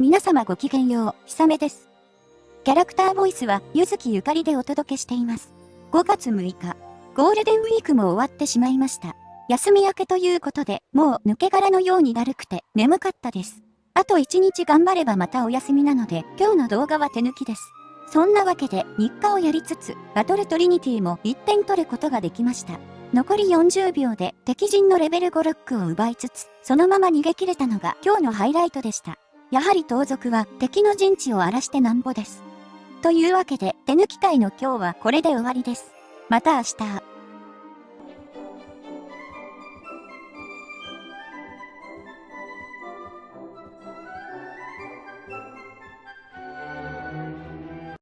皆様ごきげんよう、ひさめです。キャラクターボイスは、ゆずきゆかりでお届けしています。5月6日、ゴールデンウィークも終わってしまいました。休み明けということで、もう抜け殻のようにだるくて眠かったです。あと1日頑張ればまたお休みなので、今日の動画は手抜きです。そんなわけで、日課をやりつつ、バトルトリニティも1点取ることができました。残り40秒で敵陣のレベル5ロックを奪いつつ、そのまま逃げ切れたのが今日のハイライトでした。やはり盗賊は敵の陣地を荒らしてなんぼです。というわけで手抜き会の今日はこれで終わりです。また明日。